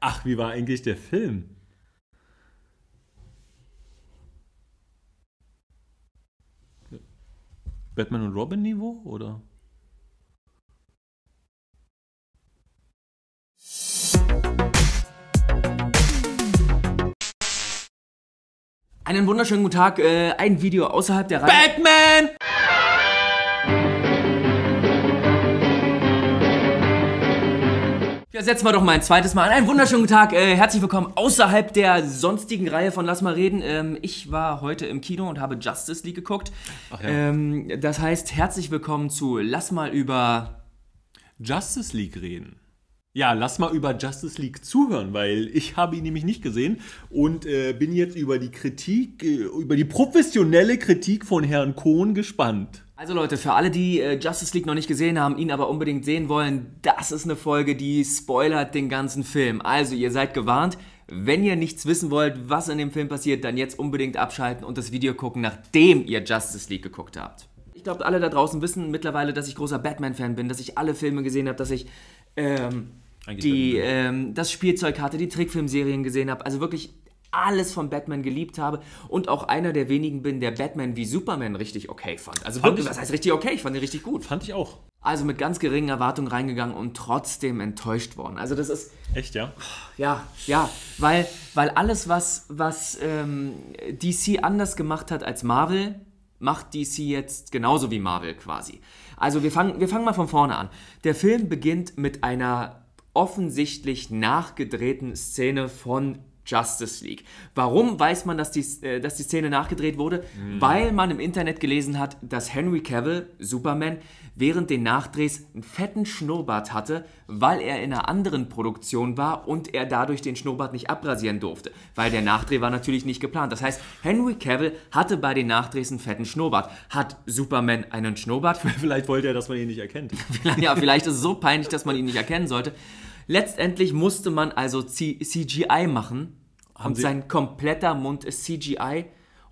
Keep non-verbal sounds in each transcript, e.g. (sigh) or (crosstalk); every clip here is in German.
Ach, wie war eigentlich der Film? Batman und Robin Niveau oder? Einen wunderschönen guten Tag. Äh, ein Video außerhalb der Reihe. Batman! Ja, setzen wir doch mal ein zweites Mal an. Einen wunderschönen Tag. Äh, herzlich willkommen außerhalb der sonstigen Reihe von Lass mal reden. Ähm, ich war heute im Kino und habe Justice League geguckt. Ach ja. Ähm, das heißt, herzlich willkommen zu Lass mal über. Justice League reden. Ja, lass mal über Justice League zuhören, weil ich habe ihn nämlich nicht gesehen und äh, bin jetzt über die Kritik, äh, über die professionelle Kritik von Herrn Kohn gespannt. Also Leute, für alle, die äh, Justice League noch nicht gesehen haben, ihn aber unbedingt sehen wollen, das ist eine Folge, die spoilert den ganzen Film. Also ihr seid gewarnt. Wenn ihr nichts wissen wollt, was in dem Film passiert, dann jetzt unbedingt abschalten und das Video gucken, nachdem ihr Justice League geguckt habt. Ich glaube, alle da draußen wissen mittlerweile, dass ich großer Batman-Fan bin, dass ich alle Filme gesehen habe, dass ich ähm, Eigentlich die, ähm, das Spielzeug hatte, die Trickfilmserien gesehen habe. Also wirklich alles von Batman geliebt habe und auch einer der wenigen bin, der Batman wie Superman richtig okay fand. Also Fand wirklich, ich- was heißt richtig okay? Ich fand ihn richtig gut. Fand ich auch. Also mit ganz geringen Erwartungen reingegangen und trotzdem enttäuscht worden. Also das ist, Echt, ja? ja, ja, weil, weil alles, was, was ähm, DC anders gemacht hat als Marvel, macht DC jetzt genauso wie Marvel quasi. Also wir fangen, wir fangen mal von vorne an. Der Film beginnt mit einer offensichtlich nachgedrehten Szene von Justice League. Warum weiß man, dass die, äh, dass die Szene nachgedreht wurde? Weil man im Internet gelesen hat, dass Henry Cavill, Superman, während den Nachdrehs einen fetten Schnurrbart hatte, weil er in einer anderen Produktion war und er dadurch den Schnurrbart nicht abrasieren durfte. Weil der Nachdreh war natürlich nicht geplant. Das heißt, Henry Cavill hatte bei den Nachdrehs einen fetten Schnurrbart. Hat Superman einen Schnurrbart? (laughs) Vielleicht wollte er, dass man ihn nicht erkennt. (laughs) ja, vielleicht ist es so peinlich, dass man ihn nicht erkennen sollte. Letztendlich musste man also C CGI machen und Sie- sein kompletter Mund ist CGI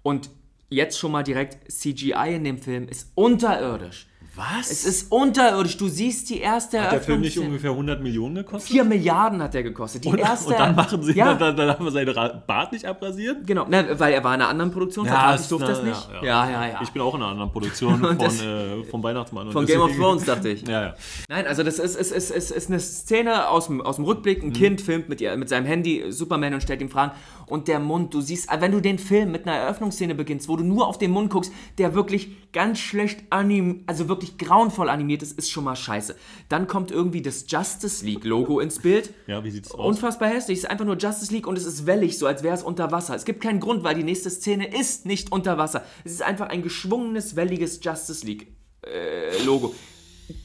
und jetzt schon mal direkt CGI in dem Film ist unterirdisch. Was? Es ist unterirdisch. Du siehst die erste Hat der Film nicht ungefähr 100 Millionen gekostet? 4 Milliarden hat der gekostet. Die und, erste, und dann machen sie, ja, dann, dann haben wir seinen Bart nicht abrasiert? genau, ne, weil er war in einer anderen Produktion, vertraglich durfte das na, nicht. Ja, ja, ja. Ich bin auch in einer anderen Produktion (laughs) von, äh, vom Weihnachtsmann. Von Game of Thrones, dachte ich. Ja, ja. Nein, also das ist, ist, ist, ist, ist eine Szene aus dem, aus dem Rückblick. Mhm. Ein Kind filmt mit, ihr, mit seinem Handy Superman und stellt ihm Fragen. Und der Mund, du siehst, wenn du den Film mit einer Eröffnungsszene beginnst, wo du nur auf den Mund guckst, der wirklich ganz schlecht anim, also wirklich grauenvoll animiert ist, ist schon mal scheiße. Dann kommt irgendwie das Justice League Logo ins Bild. Ja, wie sieht's aus? Unfassbar hässlich. Es ist einfach nur Justice League und es ist wellig, so als wäre es unter Wasser. Es gibt keinen Grund, weil die nächste Szene ist nicht unter Wasser. Es ist einfach ein geschwungenes, welliges Justice League äh, Logo.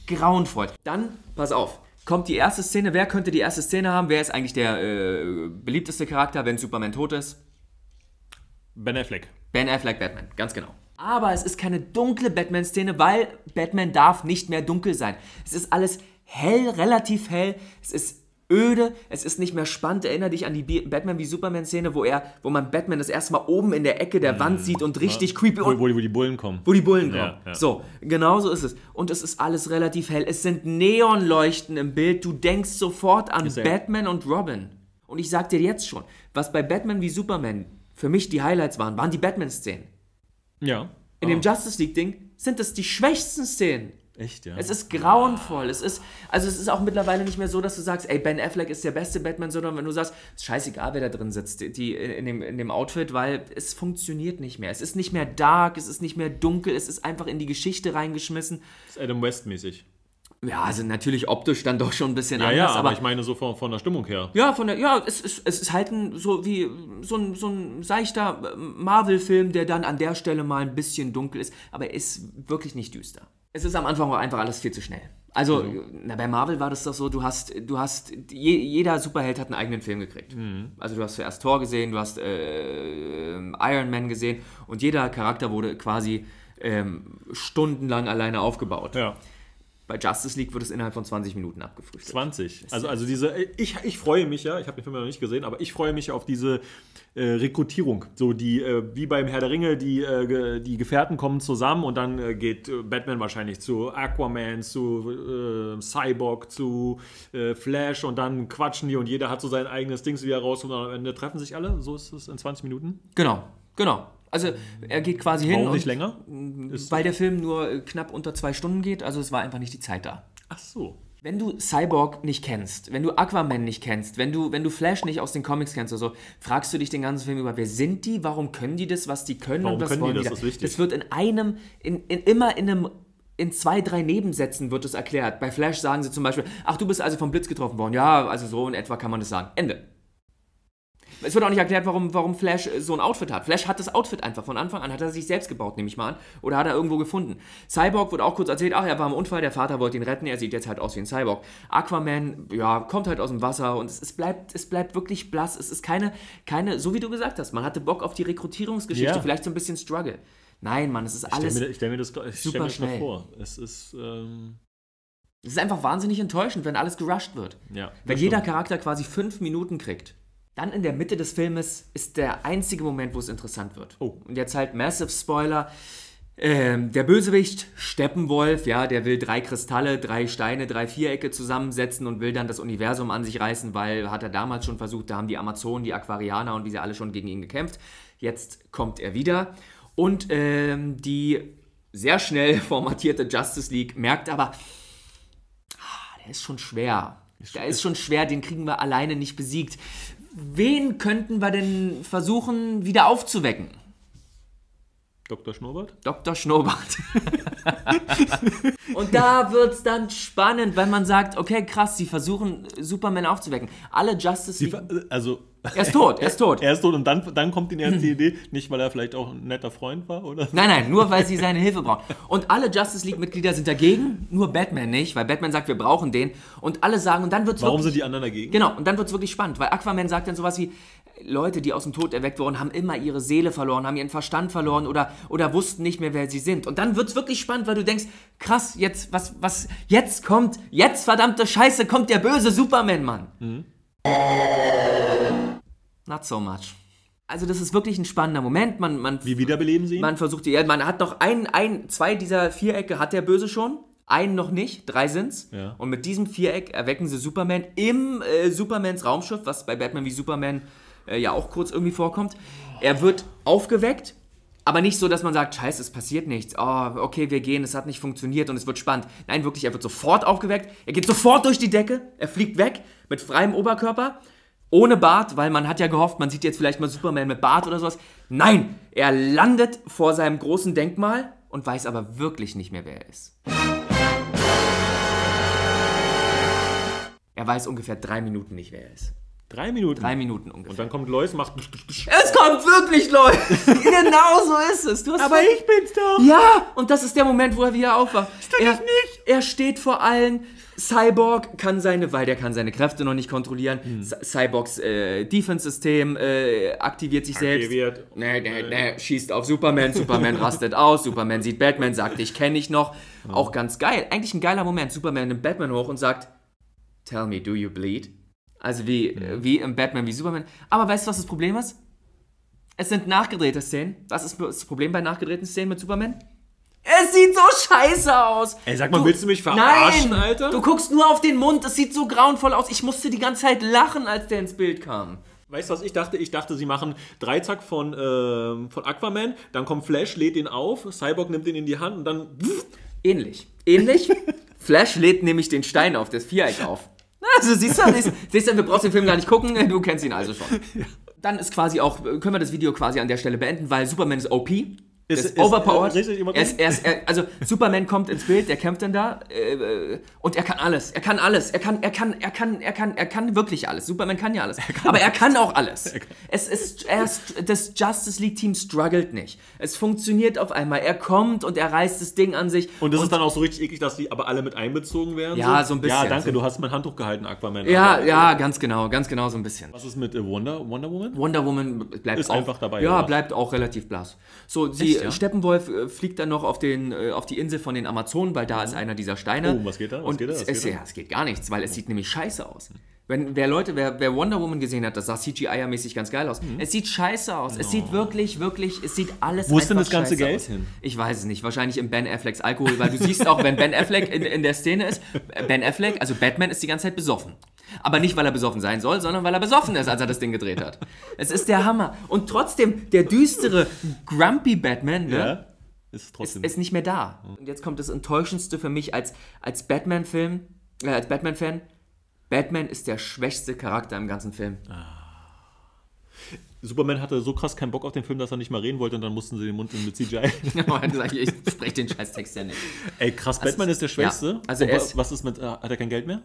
Grauenvoll. Dann, pass auf, kommt die erste Szene. Wer könnte die erste Szene haben? Wer ist eigentlich der äh, beliebteste Charakter, wenn Superman tot ist? Ben Affleck. Ben Affleck Batman, ganz genau. Aber es ist keine dunkle Batman-Szene, weil Batman darf nicht mehr dunkel sein. Es ist alles hell, relativ hell. Es ist öde, es ist nicht mehr spannend. Erinner dich an die Batman wie Superman-Szene, wo er, wo man Batman das erste Mal oben in der Ecke der Wand sieht und richtig creepy Wo, wo, die, wo die Bullen kommen. wo die Bullen kommen. Ja, ja. So, genau so ist es. Und es ist alles relativ hell. Es sind Neonleuchten im Bild. Du denkst sofort an er- Batman und Robin. Und ich sag dir jetzt schon, was bei Batman wie Superman für mich die Highlights waren, waren die Batman-Szenen. Ja. In dem Justice League-Ding sind es die schwächsten Szenen. Echt, ja. Es ist grauenvoll. Es ist, also es ist auch mittlerweile nicht mehr so, dass du sagst, ey, Ben Affleck ist der beste Batman, sondern wenn du sagst, ist scheißegal, wer da drin sitzt, die, die in, dem, in dem Outfit, weil es funktioniert nicht mehr. Es ist nicht mehr dark, es ist nicht mehr dunkel, es ist einfach in die Geschichte reingeschmissen. ist Adam West mäßig. Ja, also natürlich optisch dann doch schon ein bisschen Ja, anders, ja, aber, aber ich meine so von, von der Stimmung her. ja, von der, ja, es ist, es ist halt ein, so wie so ein, so ein seichter äh, Marvel-Film, der dann an der Stelle mal ein bisschen dunkel ist, aber er ist wirklich nicht düster. Es ist am Anfang auch einfach alles viel zu schnell. Also, na, bei Marvel war das doch so, du hast, du hast, je, jeder Superheld hat einen eigenen Film gekriegt. Also du hast zuerst Thor gesehen, du hast äh, Iron Man gesehen und jeder Charakter wurde quasi ähm, stundenlang alleine aufgebaut. Ja. Bei Justice League wird es innerhalb von 20 Minuten abgefrühstückt. 20. Also, also diese, ich, ich freue mich ja, ich habe den Film ja noch nicht gesehen, aber ich freue mich auf diese äh, Rekrutierung. So die, äh, wie beim Herr der Ringe, die, äh, die Gefährten kommen zusammen und dann äh, geht äh, Batman wahrscheinlich zu Aquaman, zu äh, Cyborg, zu Flash und dann quatschen die und jeder hat so sein eigenes Dings wieder raus und am Ende treffen sich alle. So ist es in 20 Minuten. Genau, genau. Also er geht quasi hin Warum und nicht länger? weil der Film nur äh, knapp unter zwei Stunden geht, also es war einfach nicht die Zeit da. Ach so. Wenn du Cyborg nicht kennst, wenn du Aquaman nicht kennst, wenn du, wenn du Flash nicht aus den Comics kennst oder so, fragst du dich den ganzen Film über, wer sind die, warum können die das, was die können Warum und was können die wollen das? da? Das ist wichtig. Das wird in einem, in, in immer in einem, in zwei, drei Nebensätzen wird es erklärt. Bei Flash sagen sie zum Beispiel, ach, du bist also vom Blitz getroffen worden. Ja, also so in etwa kann man das sagen. Ende. Es wird auch nicht erklärt, warum, warum Flash äh, so ein Outfit hat. Flash hat das Outfit einfach von Anfang an, hat er sich selbst gebaut, nehme ich mal an. Oder hat er irgendwo gefunden. Cyborg wird auch kurz erzählt, ach, er war im Unfall, der Vater wollte ihn retten, er sieht jetzt halt aus wie ein Cyborg. Aquaman, ja, kommt halt aus dem Wasser und es, es, bleibt, es bleibt wirklich blass. Es ist keine, keine, so wie du gesagt hast, man hatte Bock auf die Rekrutierungsgeschichte, Ja. vielleicht so ein bisschen Struggle. Nein, Mann, es ist Ich stelle alles, mir, ich stell mir das, ich super schnell. vor. Es ist, ähm, es ist einfach wahnsinnig enttäuschend, wenn alles gerusht wird. ja. Wenn das jeder stimmt. Charakter quasi fünf Minuten kriegt. Dann in der Mitte des Filmes ist der einzige Moment, wo es interessant wird. Oh. Und jetzt halt Massive Spoiler. Ähm, der Bösewicht, Steppenwolf, ja, der will drei Kristalle, drei Steine, drei Vierecke zusammensetzen und will dann das Universum an sich reißen, weil hat er damals schon versucht, da haben die Amazonen, die Aquarianer und wie sie alle schon gegen ihn gekämpft. Jetzt kommt er wieder. Und ähm, die sehr schnell (laughs) formatierte Justice League merkt aber, ah, der ist schon schwer. Der ist schon schwer, den kriegen wir alleine nicht besiegt. Wen könnten wir denn versuchen, wieder aufzuwecken? Dr. Schnurrbart? Dr. Schnurrbart. (laughs) Und da wird es dann spannend, weil man sagt, okay, krass, sie versuchen Superman aufzuwecken. Alle Justice League. also, Er ist tot, er ist tot. (laughs) er ist tot und dann, dann kommt ihnen erst die Idee, nicht weil er vielleicht auch ein netter Freund war, oder? Nein, nein, nur weil sie seine Hilfe brauchen. Und alle Justice League-Mitglieder sind dagegen, nur Batman nicht, weil Batman sagt, wir brauchen den. Und alle sagen, und dann wird es Warum sind die anderen dagegen? Genau, und dann wird es wirklich spannend, weil Aquaman sagt dann sowas wie, Leute, die aus dem Tod erweckt wurden, haben immer ihre Seele verloren, haben ihren Verstand verloren oder, oder wussten nicht mehr, wer sie sind. Und dann wird es wirklich spannend, weil du denkst, krass, jetzt, was, was, jetzt kommt, jetzt verdammte Scheiße, kommt der böse Superman, Mann. Not so much. Also das ist wirklich ein spannender Moment. Man, man, Wie wiederbeleben sie ihn? man versucht, ja, man hat noch ein, ein, zwei dieser Vierecke hat der Böse schon. Einen noch nicht, drei sind's. Ja. Und mit diesem Viereck erwecken sie Superman im äh, Supermans Raumschiff, was bei Batman wie Superman äh, ja auch kurz irgendwie vorkommt. Er wird aufgeweckt, aber nicht so, dass man sagt, scheiße, es passiert nichts. Oh, okay, wir gehen, es hat nicht funktioniert und es wird spannend. Nein, wirklich, er wird sofort aufgeweckt. Er geht sofort durch die Decke, er fliegt weg mit freiem Oberkörper. Ohne Bart, weil man hat ja gehofft, man sieht jetzt vielleicht mal Superman mit Bart oder sowas. Nein, er landet vor seinem großen Denkmal und weiß aber wirklich nicht mehr, wer er ist. Er weiß ungefähr drei Minuten nicht, wer er ist. Drei Minuten. Drei Minuten Und ungefähr. dann kommt Lois, macht. Es kommt wirklich, Leute! (laughs) genau so ist es. Du hast Aber voll- ich bin's doch! Ja, und das ist der Moment, wo er wieder aufwacht. er, ich nicht. Er steht vor allen. Cyborg kann seine, weil der kann seine Kräfte noch nicht kontrollieren. Hm. Cy- Cyborgs äh, Defense-System äh, aktiviert sich selbst. Aktiviert. Nee, nee, nee, schießt auf Superman, Superman rastet aus, Superman sieht Batman, sagt, ich kenne dich noch. Auch ganz geil. Eigentlich ein geiler Moment. Superman nimmt Batman hoch und sagt, Tell me, do you bleed? Also wie, äh, wie im Batman, wie Superman. Aber weißt du, was das Problem ist? Es sind nachgedrehte Szenen. Was ist das Problem bei nachgedrehten Szenen mit Superman? Es sieht so scheiße aus. Ey, sag mal, willst du mich verarschen, Nein, Alter? Du guckst nur auf den Mund. Es sieht so grauenvoll aus. Ich musste die ganze Zeit lachen, als der ins Bild kam. Weißt du, was ich dachte? Ich dachte, sie machen Dreizack von, ähm, von Aquaman, dann kommt Flash, lädt ihn auf, Cyborg nimmt ihn in die Hand und dann. Ähnlich. Ähnlich. (laughs) Flash lädt nämlich den Stein auf, das Viereck auf. Also siehst du, siehst, siehst du, wir brauchst den Film gar nicht gucken, du kennst ihn also schon. (laughs) Dann ist quasi auch, können wir das Video quasi an der Stelle beenden, weil Superman ist OP. Ist- ist, ist- overpowered. äh, richtig, immer er ist, er ist, er, also Superman kommt ins Bild, der kämpft dann da äh, und er kann alles. Er kann alles. Er kann, er kann, er kann, er kann, er kann wirklich alles. Superman kann ja alles. Aber er kann auch alles. Es ist, er ist, das Justice League Team struggelt nicht. Es funktioniert auf einmal. Er kommt und er reißt das Ding an sich. Und das ist dann auch so richtig eklig, dass die aber alle mit einbezogen werden. Ja, so ein bisschen. Ja, danke, du hast mein Handtuch gehalten, Aquaman. Ja, Aber ja, ganz genau, ganz genau so ein bisschen. Was ist mit äh, Wonder, Wonder Woman? Wonder Woman bleibt Ist auch, einfach dabei, Ja, bleibt auch relativ blass. So, sie, ja? Steppenwolf äh, fliegt dann noch auf, den, äh, auf die Insel von den Amazonen, weil da ist einer dieser Steine. Oh, was geht da? Was und geht da? Was es, geht da? ja, es geht gar nichts, weil es sieht nämlich scheiße aus. Wenn, wer Leute, wer, wer Wonder Woman gesehen hat, das sah CGI-mäßig ganz geil aus. Es sieht scheiße aus. Es sieht wirklich, wirklich, es sieht alles Wo ist denn das ganze Geld aus. hin? Ich weiß es nicht. Wahrscheinlich in Ben Afflecks Alkohol, weil du siehst auch, wenn Ben Affleck in, in der Szene ist, Ben Affleck, also Batman, ist die ganze Zeit besoffen. Aber nicht, weil er besoffen sein soll, sondern weil er besoffen ist, als er das Ding gedreht hat. Es ist der Hammer. Und trotzdem, der düstere, grumpy Batman, ne? Ja? Ist trotzdem. ist nicht mehr da. Und jetzt kommt das Enttäuschendste für mich als, als Batman-Film, äh, als Batman-Fan. Batman ist der schwächste Charakter im ganzen Film. Superman hatte so krass keinen Bock auf den Film, dass er nicht mal reden wollte und dann mussten sie den Mund mit CGI. er (laughs) hat gesagt, ich spreche den Scheißtext ja nicht. Ey, krass, Batman ist der Schwächste. ja, also er ist- was ist mit, äh, hat er kein Geld mehr?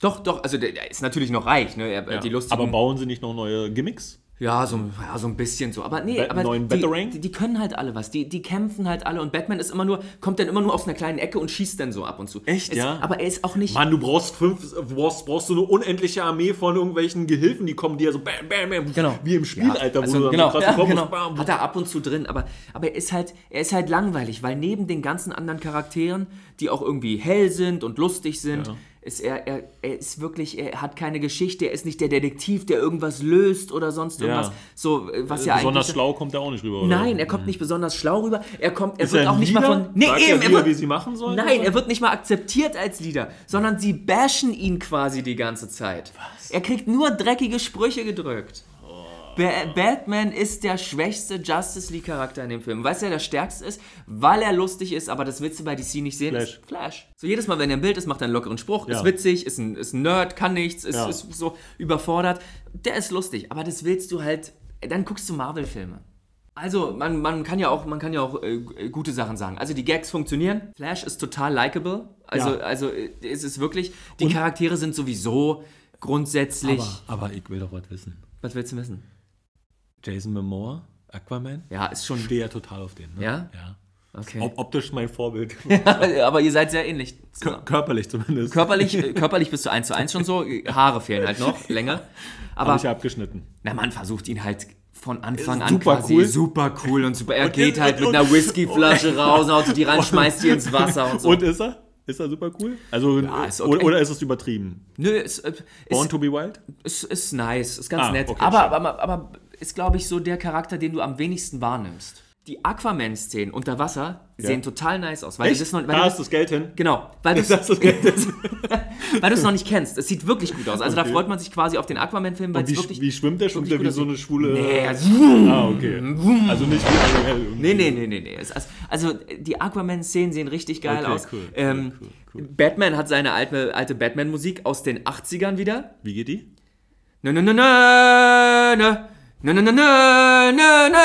Doch, doch, also der, ist natürlich noch reich, ne? Er, Ja. Die lustigen, Aber bauen sie nicht noch neue Gimmicks? ja, so, ja, so ein bisschen so. Aber nee, Bat- aber neuen die, die, die können halt alle was. Die, die kämpfen halt alle und Batman ist immer nur, kommt dann immer nur aus einer kleinen Ecke und schießt dann so ab und zu. Echt, es, ja? Aber er ist auch nicht. Mann, du brauchst fünf, brauchst, brauchst du eine unendliche Armee von irgendwelchen Gehilfen, die kommen dir so bam, bam, bam, Genau. wie im Spiel, Alter, wo also, du genau, ja, Kombos, genau. bam, Hat er ab und zu drin, aber, aber er, ist halt, er ist halt langweilig, weil neben den ganzen anderen Charakteren, die auch irgendwie hell sind und lustig sind, Ja. Ist er, er, er ist wirklich, er hat keine Geschichte, er ist nicht der Detektiv, der irgendwas löst oder sonst irgendwas. Ja. So, äh, was ja Besonders schlau kommt er auch nicht rüber, oder? Nein, er kommt nicht besonders schlau rüber. Er kommt, er Ist wird er auch nicht mal von. Nee, Sagt eben, er er wieder, wird, wie sie machen sollen? Nein, er wird nicht mal akzeptiert als Leader, sondern sie bashen ihn quasi die ganze Zeit. Was? Er kriegt nur dreckige Sprüche gedrückt. Ba Batman ist der schwächste Justice League Charakter in dem Film. Weißt du, wer der stärkste ist? Weil er lustig ist, aber das willst du bei DC nicht sehen. Flash. Flash. So jedes Mal, wenn er im Bild ist, macht er einen lockeren Spruch, Ja. ist witzig, ist ein, ist ein Nerd, kann nichts, ist, Ja. ist so überfordert. Der ist lustig, aber das willst du halt. Dann guckst du Marvel-Filme. Also, man, man kann ja auch, man kann ja auch äh, gute Sachen sagen. Also, die Gags funktionieren. Flash ist total likable. Also, Ja. also äh, es ist wirklich, die Charaktere sind sowieso grundsätzlich. Aber, aber ich will doch was wissen. was willst du wissen? Jason Momoa, Aquaman, Ja, ist schon. stehe ja total auf den. Ne? Ja? Ja. Okay. Op optisch mein Vorbild. (laughs) (laughs) aber ihr seid sehr ähnlich. Kör- Körperlich zumindest. Körperlich, (laughs) körperlich bist du eins zu eins schon so. Haare fehlen halt noch länger. Aber ich ja abgeschnitten. na, man versucht ihn halt von Anfang an super quasi cool. super cool und super. Er Und geht halt mit einer Whiskyflasche raus, haut die ran, schmeißt die ins Wasser und so. Und ist er? Ist er super cool? Also, Ja, ist okay. oder, ist es übertrieben? Nö, ist, äh, Born ist, to be wild? ist, ist nice, ist ganz Ah, nett. okay, aber, schön. aber, aber ist, glaube ich, so der Charakter, den du am wenigsten wahrnimmst. Die Aquaman-Szenen unter Wasser sehen total nice aus. Weil du das noch, weil da du ist das Geld hin. Genau, weil (laughs) du Da du es (laughs) noch nicht kennst. Es sieht wirklich gut aus. Also da Okay. freut man sich quasi auf den Aquaman-Film, wie, wirklich. wie schwimmt der? Schwimmt der wie so eine schwule... Nee, Ah, okay. (laughs) Also nicht wie Ariel. nee, nee, nee, nee, nee. Also, also die Aquaman-Szenen sehen richtig geil Okay, aus. cool, ähm, cool, cool. Batman hat seine alte, alte Batman-Musik aus den 80ern wieder. Wie geht die? Nö, nö, nö, nö, nö. Nö, nö, nö, nö, nö, nö.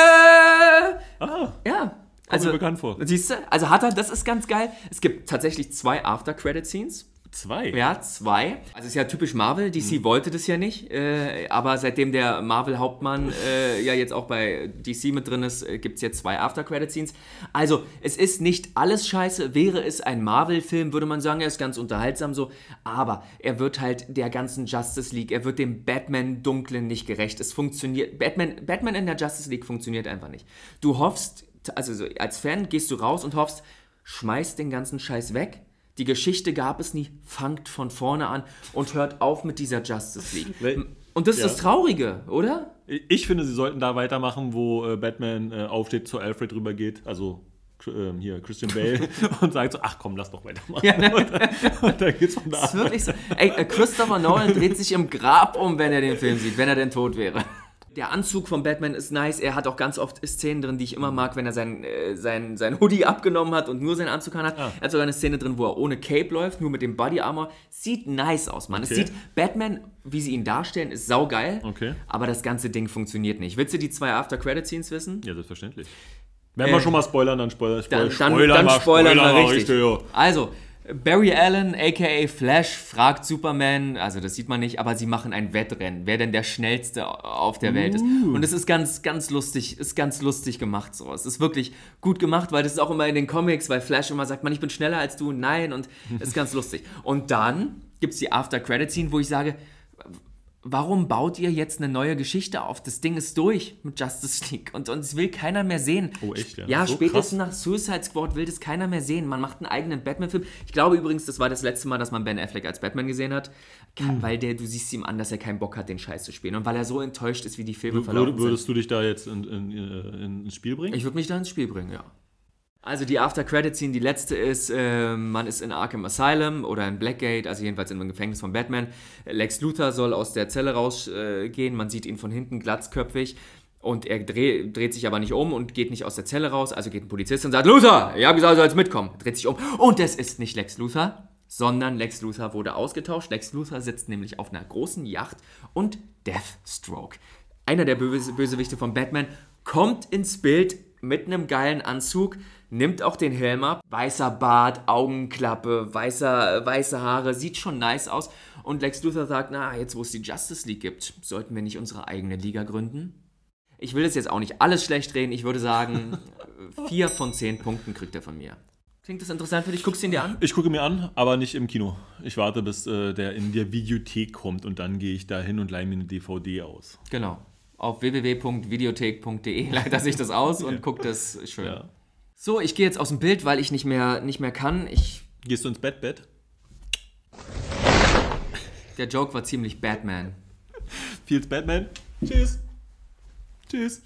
Ah, Ja. also, Also, mir bekannt vor. siehst du, also hat er, das ist ganz geil. Es gibt tatsächlich zwei After-Credit-Scenes. Zwei. Ja, zwei. Also ist ja typisch Marvel. DC wollte das ja nicht. Äh, aber seitdem der Marvel-Hauptmann äh, ja jetzt auch bei DC mit drin ist, äh, gibt es jetzt zwei After-Credit-Scenes. Also es ist nicht alles scheiße. Wäre es ein Marvel-Film, würde man sagen, er ist ganz unterhaltsam so. Aber er wird halt der ganzen Justice League, er wird dem Batman-Dunklen nicht gerecht. Es funktioniert. Batman, Batman in der Justice League funktioniert einfach nicht. Du hoffst, also so, als Fan gehst du raus und hoffst, schmeiß den ganzen Scheiß weg. Die Geschichte gab es nie, fangt von vorne an und hört auf mit dieser Justice League. Und das ist Ja. das Traurige, oder? Ich finde, sie sollten da weitermachen, wo äh, Batman äh, aufsteht, zu Alfred rübergeht. Also ähm, hier Christian Bale (laughs) (laughs) und sagt so, ach komm, lass doch weitermachen. (laughs) und, und dann geht's von da ist wirklich so. Ey, äh, Christopher Nolan dreht sich im Grab um, wenn er den Film sieht, wenn er denn tot wäre. Der Anzug von Batman ist nice. Er hat auch ganz oft Szenen drin, die ich immer mag, wenn er sein, äh, sein, sein Hoodie abgenommen hat und nur seinen Anzug an hat. Ah. Er hat sogar eine Szene drin, wo er ohne Cape läuft, nur mit dem Body Armor. Sieht nice aus, Mann. Es Okay. sieht, Batman, wie sie ihn darstellen, ist saugeil. Okay. Aber das ganze Ding funktioniert nicht. Willst du die zwei After-Credit-Scenes wissen? Ja, selbstverständlich. Wenn wir Äh, schon mal spoilern, dann spoilern. Dann, Spoil dann, dann mal, spoilern wir mal richtig. ja. Also, Barry Allen, aka Flash, fragt Superman, also das sieht man nicht, aber sie machen ein Wettrennen, wer denn der schnellste auf der Welt ist. Uh. Und es ist ganz, ganz lustig, ist ganz lustig gemacht so. Es ist wirklich gut gemacht, weil das ist auch immer in den Comics, weil Flash immer sagt, man, ich bin schneller als du, nein, und es ist ganz lustig. Und dann gibt es die After-Credit-Scene, wo ich sage, warum baut ihr jetzt eine neue Geschichte auf? Das Ding ist durch mit Justice League und uns will keiner mehr sehen. Oh, echt, ja? Ja, So spätestens krass. nach Suicide Squad will das keiner mehr sehen. Man macht einen eigenen Batman-Film. Ich glaube übrigens, das war das letzte Mal, dass man Ben Affleck als Batman gesehen hat, Hm. Kann- weil der, du siehst ihm an, dass er keinen Bock hat, den Scheiß zu spielen und weil er so enttäuscht ist, wie die Filme verlaufen Würde, sind. würdest du dich da jetzt in, in, äh, in, ins Spiel bringen? Ich würde mich da ins Spiel bringen, ja. Also die After-Credit-Scene, die letzte ist, äh, man ist in Arkham Asylum oder in Blackgate, also jedenfalls in einem Gefängnis von Batman. Lex Luthor soll aus der Zelle rausgehen, äh, man sieht ihn von hinten glatzköpfig und er dreh, dreht sich aber nicht um und geht nicht aus der Zelle raus, also geht ein Polizist und sagt, Luthor, ich habe gesagt, du sollst mitkommen. Dreht sich um und es ist nicht Lex Luthor, sondern Lex Luthor wurde ausgetauscht. Lex Luthor sitzt nämlich auf einer großen Yacht und Deathstroke, einer der Böse Bösewichte von Batman, kommt ins Bild mit einem geilen Anzug, nimmt auch den Helm ab, weißer Bart, Augenklappe, weißer, weiße Haare, sieht schon nice aus. Und Lex Luthor sagt, na, jetzt wo es die Justice League gibt, sollten wir nicht unsere eigene Liga gründen? Ich will das jetzt auch nicht alles schlecht reden, ich würde sagen, (laughs) vier von zehn Punkten kriegt er von mir. Klingt das interessant für dich? Guckst du ihn dir an? Ich gucke mir an, aber nicht im Kino. Ich warte, bis äh, der in der Videothek kommt und dann gehe ich da hin und leihe mir eine DVD aus. Genau. Auf www.videothek.de leitet (laughs) er sich das aus und guckt das schön. Ja. So, ich gehe jetzt aus dem Bild, weil ich nicht mehr, nicht mehr kann. Ich, Gehst du ins Bett, Bett? der Joke war ziemlich Batman. (laughs) Feels Batman. Tschüss. Tschüss.